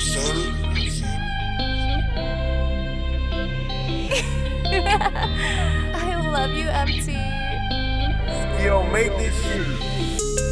I love you, MT. Yo, make this shit.